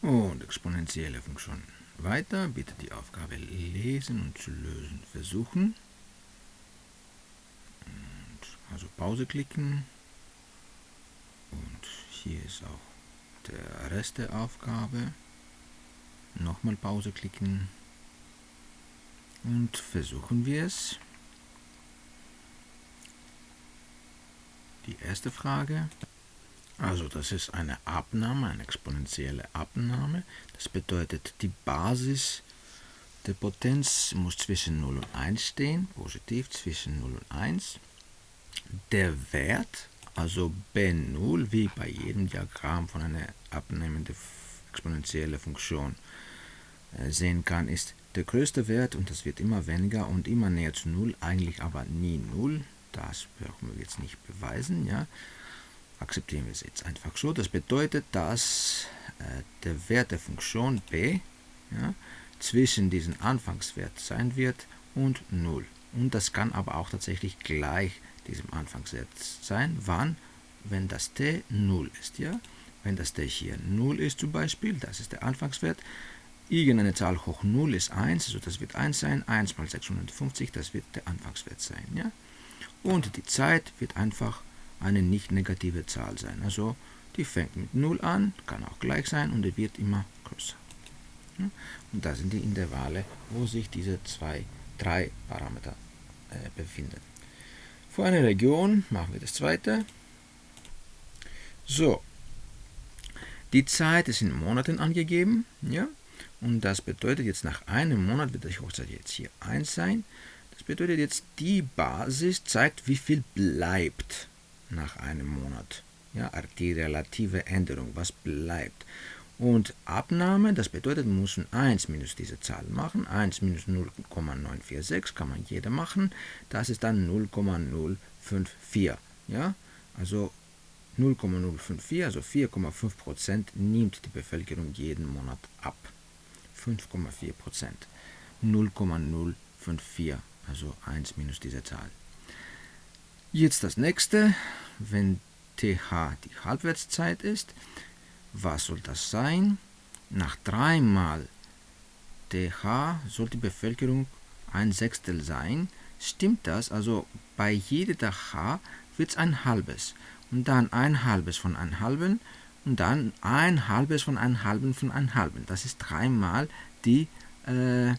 Und exponentielle Funktion weiter. Bitte die Aufgabe lesen und zu lösen versuchen. Und also Pause klicken. Und hier ist auch der Rest der Aufgabe. Nochmal Pause klicken. Und versuchen wir es. Die erste Frage. Also das ist eine Abnahme, eine exponentielle Abnahme. Das bedeutet, die Basis der Potenz muss zwischen 0 und 1 stehen, positiv zwischen 0 und 1. Der Wert, also B0, wie bei jedem Diagramm von einer abnehmenden exponentiellen Funktion äh, sehen kann, ist der größte Wert und das wird immer weniger und immer näher zu 0, eigentlich aber nie 0. Das brauchen wir jetzt nicht beweisen. Ja akzeptieren wir es jetzt einfach so. Das bedeutet, dass äh, der Wert der Funktion b ja, zwischen diesem Anfangswert sein wird und 0. Und das kann aber auch tatsächlich gleich diesem Anfangswert sein. Wann? Wenn das t 0 ist. Ja? Wenn das t hier 0 ist zum Beispiel, das ist der Anfangswert, irgendeine Zahl hoch 0 ist 1, also das wird 1 sein, 1 mal 650, das wird der Anfangswert sein. Ja? Und die Zeit wird einfach eine nicht negative Zahl sein. Also die fängt mit 0 an, kann auch gleich sein und die wird immer größer. Und das sind die Intervalle, wo sich diese zwei, drei Parameter äh, befinden. Für eine Region machen wir das zweite. So, die Zeit ist in Monaten angegeben. Ja? Und das bedeutet jetzt nach einem Monat wird die Hochzeit jetzt hier 1 sein. Das bedeutet jetzt, die Basis zeigt, wie viel bleibt nach einem Monat. Ja, die relative Änderung, was bleibt. Und Abnahme, das bedeutet, wir müssen 1 minus diese Zahl machen. 1 minus 0,946 kann man jeder machen. Das ist dann 0,054. Ja? Also 0,054, also 4,5% nimmt die Bevölkerung jeden Monat ab. 5,4%. 0,054, also 1 minus diese Zahl. Jetzt das nächste, wenn TH die Halbwertszeit ist, was soll das sein? Nach dreimal TH soll die Bevölkerung ein Sechstel sein. Stimmt das? Also bei jedem TH wird es ein halbes. Und dann ein halbes von einem halben und dann ein halbes von einem halben von einem halben. Das ist dreimal die äh, äh,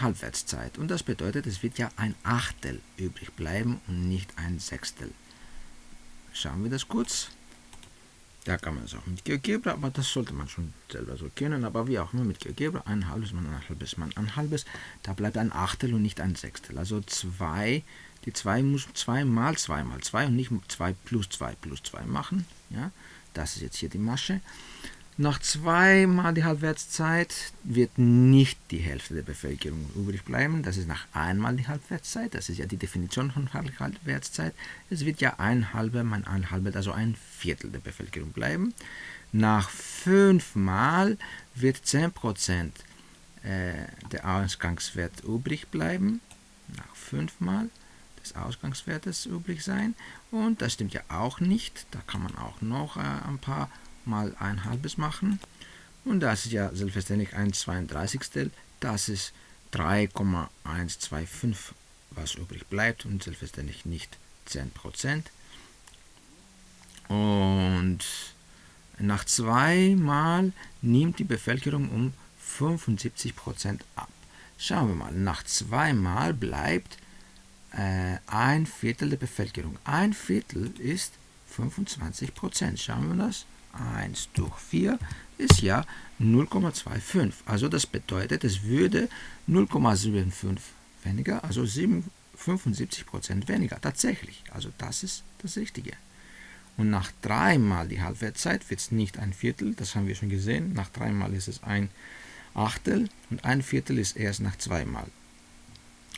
Halbwertszeit. Und das bedeutet, es wird ja ein Achtel übrig bleiben und nicht ein Sechstel. Schauen wir das kurz. Da kann man es auch mit GeoGebra, aber das sollte man schon selber so kennen. Aber wie auch immer mit GeoGebra, ein halbes Mal ein halbes Mal ein halbes, da bleibt ein Achtel und nicht ein Sechstel. Also 2, die 2 muss 2 mal 2 mal 2 und nicht 2 plus 2 plus 2 machen. Ja, das ist jetzt hier die Masche. Nach zweimal die Halbwertszeit wird nicht die Hälfte der Bevölkerung übrig bleiben. Das ist nach einmal die Halbwertszeit. Das ist ja die Definition von Halbwertszeit. Es wird ja ein halber, mein ein halber, also ein Viertel der Bevölkerung bleiben. Nach fünfmal wird 10% äh, der Ausgangswert übrig bleiben. Nach fünfmal des Ausgangswertes übrig sein. Und das stimmt ja auch nicht. Da kann man auch noch äh, ein paar mal ein halbes machen. Und das ist ja selbstverständlich ein 32. Das ist 3,125, was übrig bleibt und selbstverständlich nicht 10%. Und nach zweimal nimmt die Bevölkerung um 75% ab. Schauen wir mal, nach zweimal bleibt äh, ein Viertel der Bevölkerung. Ein Viertel ist 25%. Schauen wir das. 1 durch 4 ist ja 0,25. Also das bedeutet, es würde 0,75 weniger, also 75% weniger. Tatsächlich. Also das ist das Richtige. Und nach dreimal die Halbwertszeit wird es nicht ein Viertel, das haben wir schon gesehen. Nach dreimal ist es ein Achtel und ein Viertel ist erst nach zweimal.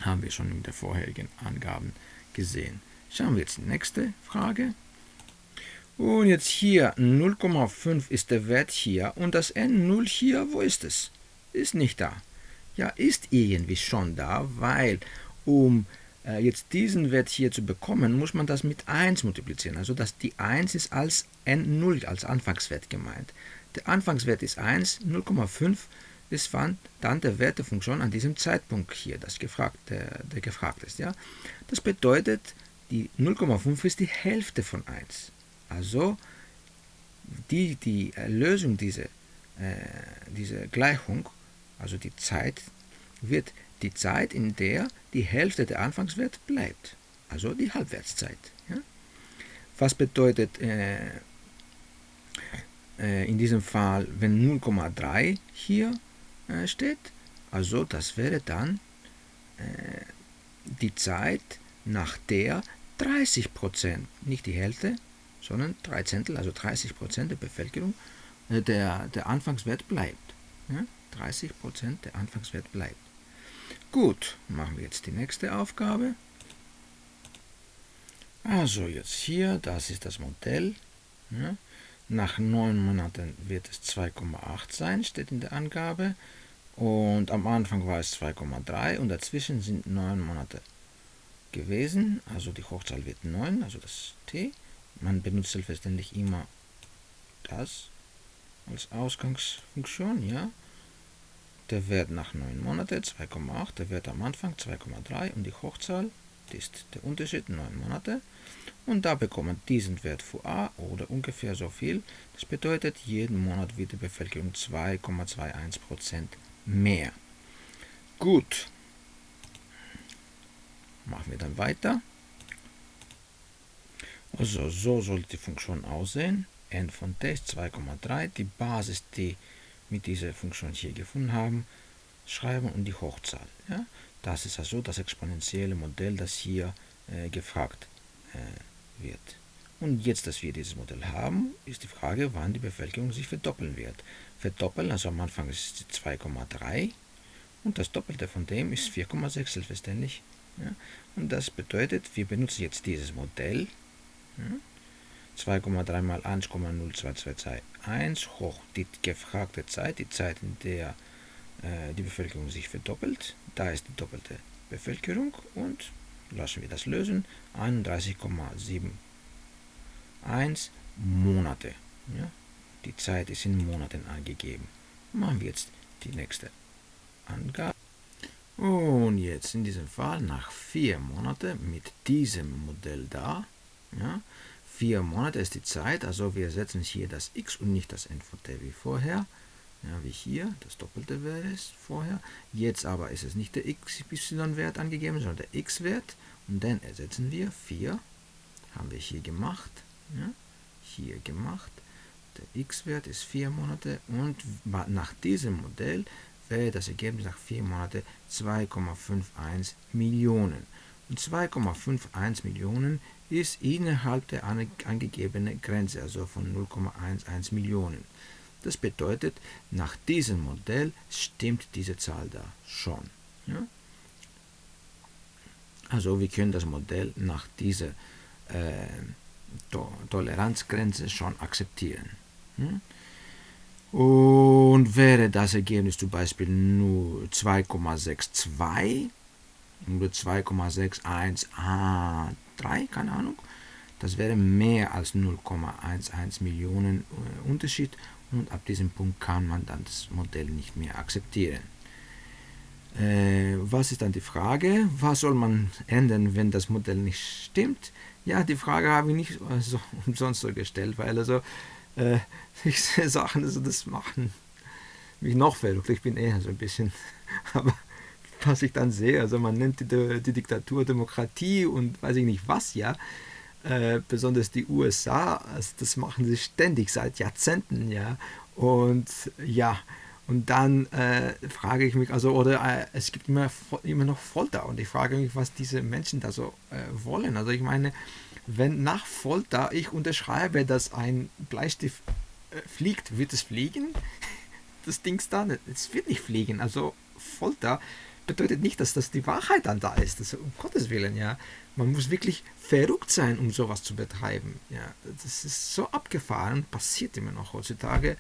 Haben wir schon in den vorherigen Angaben gesehen. Schauen wir jetzt die nächste Frage. Und jetzt hier 0,5 ist der Wert hier und das N0 hier, wo ist es? Ist nicht da. ja, ist irgendwie schon da, weil um äh, jetzt diesen Wert hier zu bekommen, muss man das mit 1 multiplizieren. Also dass die 1 ist als N0 als Anfangswert gemeint. Der Anfangswert ist 1, 0,5 ist dann der Wert der Funktion an diesem Zeitpunkt hier, das gefragt, der, der gefragt ist. Ja? Das bedeutet, die 0,5 ist die Hälfte von 1. Also die, die Lösung dieser, äh, dieser Gleichung, also die Zeit, wird die Zeit, in der die Hälfte der Anfangswert bleibt, also die Halbwertszeit. Ja? Was bedeutet äh, äh, in diesem Fall, wenn 0,3 hier äh, steht? Also das wäre dann äh, die Zeit, nach der 30%, nicht die Hälfte, sondern 3 Zehntel, also 30% der Bevölkerung, äh, der, der Anfangswert bleibt. Ja? 30% der Anfangswert bleibt. Gut, machen wir jetzt die nächste Aufgabe. Also jetzt hier, das ist das Modell. Ja. Nach neun Monaten wird es 2,8 sein, steht in der Angabe. Und am Anfang war es 2,3 und dazwischen sind neun Monate gewesen. Also die Hochzahl wird 9, also das t. Man benutzt selbstverständlich immer das als Ausgangsfunktion, ja der Wert nach 9 Monaten 2,8, der Wert am Anfang 2,3 und die Hochzahl ist der Unterschied 9 Monate. Und da bekommt man diesen Wert für a oder ungefähr so viel. Das bedeutet, jeden Monat wird die Bevölkerung 2,21% mehr. Gut. Machen wir dann weiter. Also so sollte die Funktion aussehen. n von t ist 2,3. Die Basis, die mit dieser Funktion hier gefunden haben, schreiben und die Hochzahl. Ja? Das ist also das exponentielle Modell, das hier äh, gefragt äh, wird. Und jetzt, dass wir dieses Modell haben, ist die Frage, wann die Bevölkerung sich verdoppeln wird. Verdoppeln, also am Anfang ist es 2,3 und das Doppelte von dem ist 4,6 selbstverständlich. Ja? Und das bedeutet, wir benutzen jetzt dieses Modell. Ja? 2,3 mal 1,0221 hoch die gefragte Zeit, die Zeit, in der die Bevölkerung sich verdoppelt. Da ist die doppelte Bevölkerung und lassen wir das lösen. 31,71 Monate. Ja? Die Zeit ist in Monaten angegeben. Machen wir jetzt die nächste Angabe. Und jetzt in diesem Fall nach vier Monaten mit diesem Modell da, ja, vier Monate ist die Zeit, also wir setzen hier das x und nicht das n von t wie vorher, ja, wie hier, das doppelte wäre es vorher. Jetzt aber ist es nicht der xy-Wert angegeben, sondern der x-Wert und dann ersetzen wir 4, haben wir hier gemacht, ja, hier gemacht. Der x-Wert ist 4 Monate und nach diesem Modell wäre das Ergebnis nach 4 Monaten 2,51 Millionen. Und 2,51 Millionen ist innerhalb der angegebenen Grenze, also von 0,11 Millionen. Das bedeutet, nach diesem Modell stimmt diese Zahl da schon. Ja? Also wir können das Modell nach dieser äh, to Toleranzgrenze schon akzeptieren. Hm? Und wäre das Ergebnis zum Beispiel nur 2,62 oder 2,61 a 3, keine Ahnung. Das wäre mehr als 0,11 Millionen äh, Unterschied und ab diesem Punkt kann man dann das Modell nicht mehr akzeptieren. Äh, was ist dann die Frage? Was soll man ändern, wenn das Modell nicht stimmt? Ja, die Frage habe ich nicht so umsonst so gestellt, weil also äh, ich sehe Sachen, also das machen mich noch verrückt. Ich bin eher so ein bisschen, aber was ich dann sehe. Also man nennt die, die Diktatur Demokratie und weiß ich nicht was, ja. Äh, besonders die USA, also das machen sie ständig seit Jahrzehnten, ja. Und ja, und dann äh, frage ich mich, also, oder äh, es gibt immer, immer noch Folter und ich frage mich, was diese Menschen da so äh, wollen. Also ich meine, wenn nach Folter ich unterschreibe, dass ein Bleistift äh, fliegt, wird es fliegen? Das Ding da, es wird nicht fliegen. Also Folter bedeutet nicht, dass das die Wahrheit dann da ist. Das, um Gottes Willen, ja. Man muss wirklich verrückt sein, um sowas zu betreiben. Ja. Das ist so abgefahren, passiert immer noch heutzutage.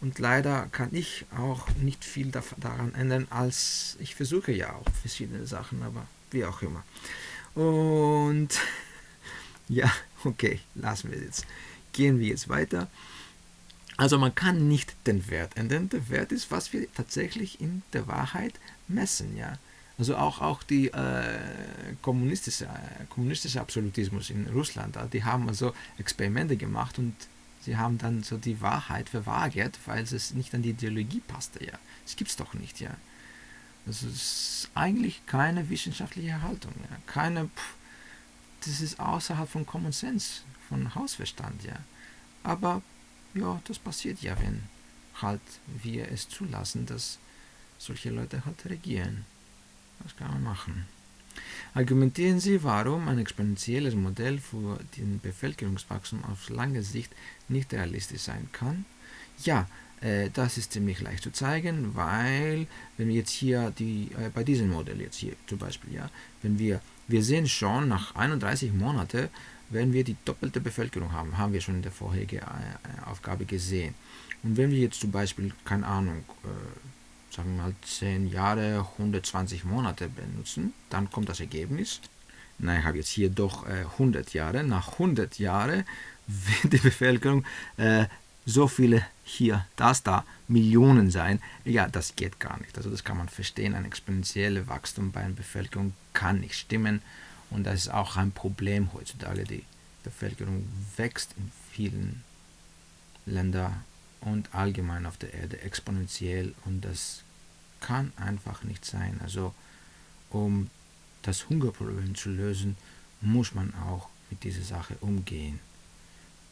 Und leider kann ich auch nicht viel daran ändern, als ich versuche ja auch verschiedene Sachen, aber wie auch immer. Und ja, okay, lassen wir jetzt. Gehen wir jetzt weiter. Also man kann nicht den Wert ändern. Der Wert ist, was wir tatsächlich in der Wahrheit messen, ja. Also auch, auch die äh, kommunistische, äh, kommunistische Absolutismus in Russland, die haben also Experimente gemacht und sie haben dann so die Wahrheit verweigert, weil es nicht an die Ideologie passte, ja. Das gibt es doch nicht, ja. Das ist eigentlich keine wissenschaftliche Haltung, ja. Keine, pff, das ist außerhalb von Common Sense, von Hausverstand, ja. Aber ja, das passiert ja, wenn halt wir es zulassen, dass solche Leute halt regieren. Was kann man machen? Argumentieren Sie, warum ein exponentielles Modell für den Bevölkerungswachstum auf lange Sicht nicht realistisch sein kann? Ja, äh, das ist ziemlich leicht zu zeigen, weil wenn wir jetzt hier die, äh, bei diesem Modell jetzt hier zum Beispiel, ja, wenn wir, wir sehen schon nach 31 Monaten, werden wir die doppelte Bevölkerung haben, haben wir schon in der vorherigen äh, Aufgabe gesehen. Und wenn wir jetzt zum Beispiel, keine Ahnung, äh, sagen wir mal 10 Jahre, 120 Monate benutzen, dann kommt das Ergebnis. Nein, ich habe jetzt hier doch äh, 100 Jahre. Nach 100 Jahren wird die Bevölkerung äh, so viele hier, das da, Millionen sein. Ja, das geht gar nicht. Also das kann man verstehen. Ein exponentielles Wachstum bei einer Bevölkerung kann nicht stimmen. Und das ist auch ein Problem heutzutage. Die Bevölkerung wächst in vielen Ländern und allgemein auf der Erde exponentiell und das kann einfach nicht sein. Also um das Hungerproblem zu lösen, muss man auch mit dieser Sache umgehen.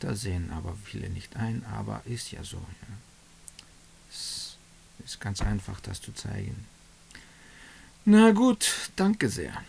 Das sehen aber viele nicht ein, aber ist ja so. Ja. Es ist ganz einfach, das zu zeigen. Na gut, danke sehr.